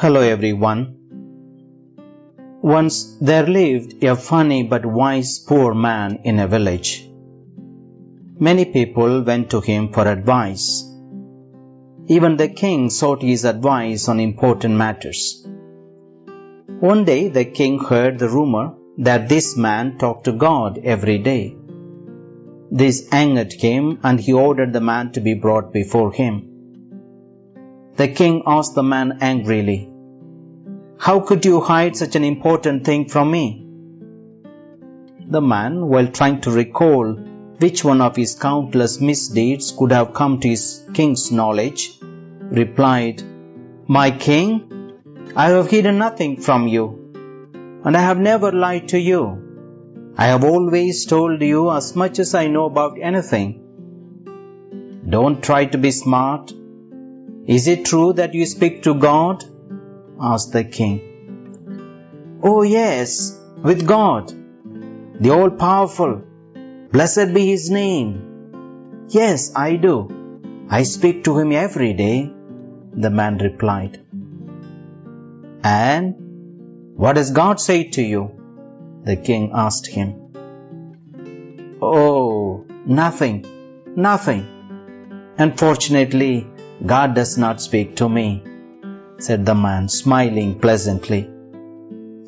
Hello everyone. Once there lived a funny but wise poor man in a village. Many people went to him for advice. Even the king sought his advice on important matters. One day the king heard the rumor that this man talked to God every day. This angered him and he ordered the man to be brought before him. The king asked the man angrily, How could you hide such an important thing from me? The man, while trying to recall which one of his countless misdeeds could have come to his king's knowledge, replied, My king, I have hidden nothing from you, and I have never lied to you. I have always told you as much as I know about anything. Don't try to be smart is it true that you speak to God? Asked the king. Oh, yes, with God, the all powerful. Blessed be his name. Yes, I do. I speak to him every day, the man replied. And what does God say to you? The king asked him. Oh, nothing, nothing. Unfortunately, God does not speak to me, said the man, smiling pleasantly.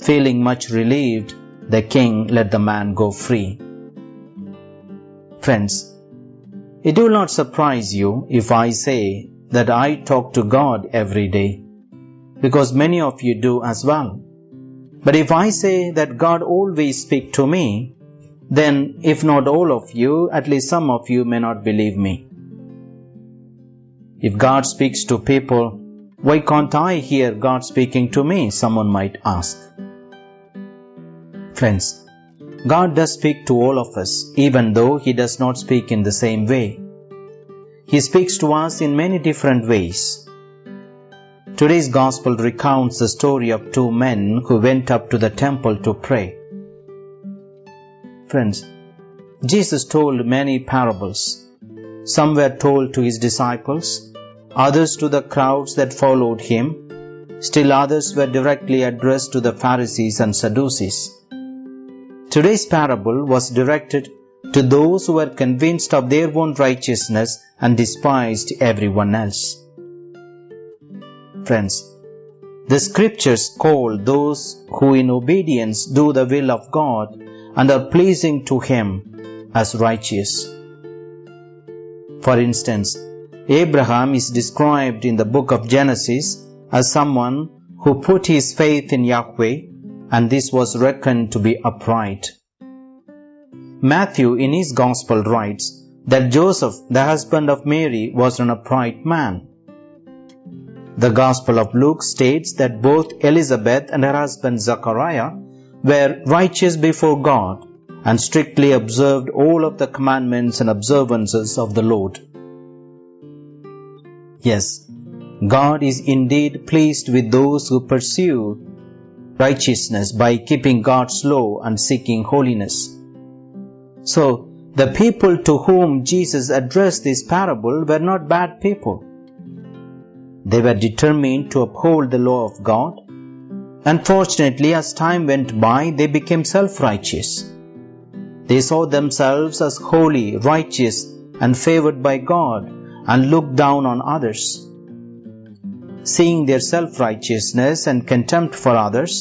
Feeling much relieved, the king let the man go free. Friends, it will not surprise you if I say that I talk to God every day, because many of you do as well. But if I say that God always speaks to me, then if not all of you, at least some of you may not believe me. If God speaks to people, why can't I hear God speaking to me? Someone might ask. Friends, God does speak to all of us, even though He does not speak in the same way. He speaks to us in many different ways. Today's Gospel recounts the story of two men who went up to the temple to pray. Friends, Jesus told many parables. Some were told to His disciples, others to the crowds that followed him, still others were directly addressed to the Pharisees and Sadducees. Today's parable was directed to those who were convinced of their own righteousness and despised everyone else. Friends, the scriptures call those who in obedience do the will of God and are pleasing to Him as righteous. For instance, Abraham is described in the book of Genesis as someone who put his faith in Yahweh and this was reckoned to be upright. Matthew in his gospel writes that Joseph, the husband of Mary, was an upright man. The Gospel of Luke states that both Elizabeth and her husband Zachariah were righteous before God and strictly observed all of the commandments and observances of the Lord. Yes, God is indeed pleased with those who pursue righteousness by keeping God's law and seeking holiness. So, the people to whom Jesus addressed this parable were not bad people. They were determined to uphold the law of God. Unfortunately, as time went by, they became self-righteous. They saw themselves as holy, righteous, and favored by God and look down on others. Seeing their self righteousness and contempt for others,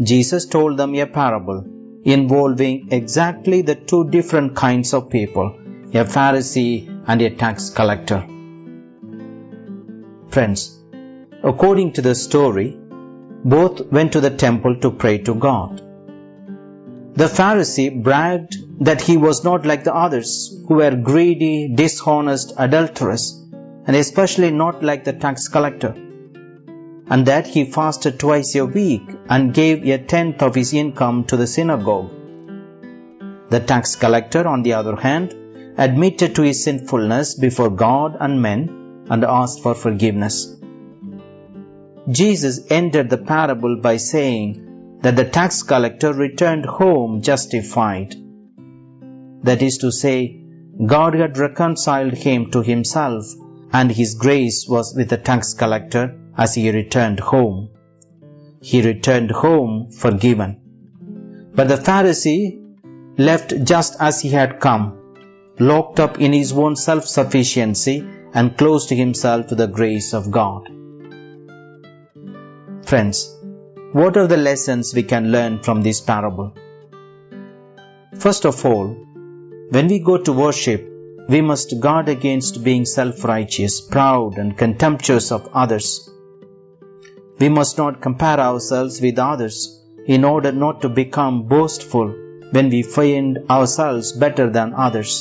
Jesus told them a parable involving exactly the two different kinds of people a Pharisee and a tax collector. Friends, according to the story, both went to the temple to pray to God. The Pharisee bragged that he was not like the others who were greedy, dishonest, adulterous, and especially not like the tax collector, and that he fasted twice a week and gave a tenth of his income to the synagogue. The tax collector, on the other hand, admitted to his sinfulness before God and men and asked for forgiveness. Jesus ended the parable by saying that the tax collector returned home justified. That is to say, God had reconciled him to himself, and his grace was with the tax collector as he returned home. he returned home forgiven. But the Pharisee left just as he had come, locked up in his own self sufficiency and closed himself to the grace of God. Friends, what are the lessons we can learn from this parable? First of all, when we go to worship, we must guard against being self righteous, proud, and contemptuous of others. We must not compare ourselves with others in order not to become boastful when we find ourselves better than others.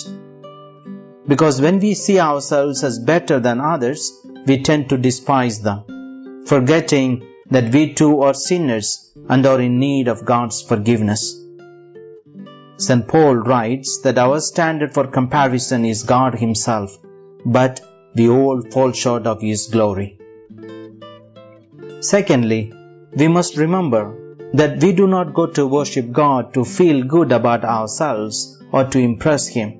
Because when we see ourselves as better than others, we tend to despise them, forgetting that we too are sinners and are in need of God's forgiveness. St. Paul writes that our standard for comparison is God Himself, but we all fall short of His glory. Secondly, we must remember that we do not go to worship God to feel good about ourselves or to impress Him.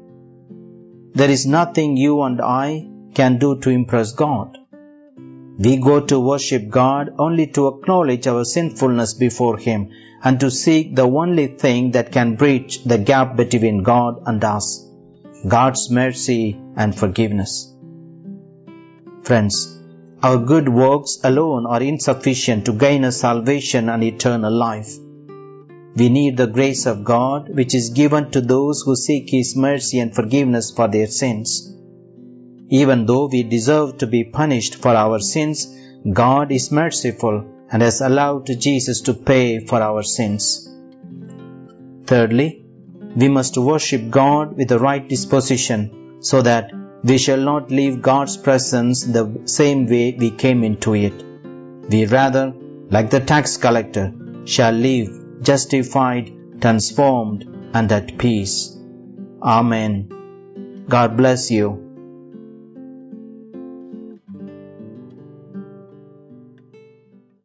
There is nothing you and I can do to impress God. We go to worship God only to acknowledge our sinfulness before Him and to seek the only thing that can bridge the gap between God and us God's mercy and forgiveness. Friends, our good works alone are insufficient to gain us salvation and eternal life. We need the grace of God which is given to those who seek His mercy and forgiveness for their sins. Even though we deserve to be punished for our sins, God is merciful and has allowed Jesus to pay for our sins. Thirdly, we must worship God with the right disposition so that we shall not leave God's presence the same way we came into it. We rather, like the tax collector, shall live justified, transformed, and at peace. Amen. God bless you.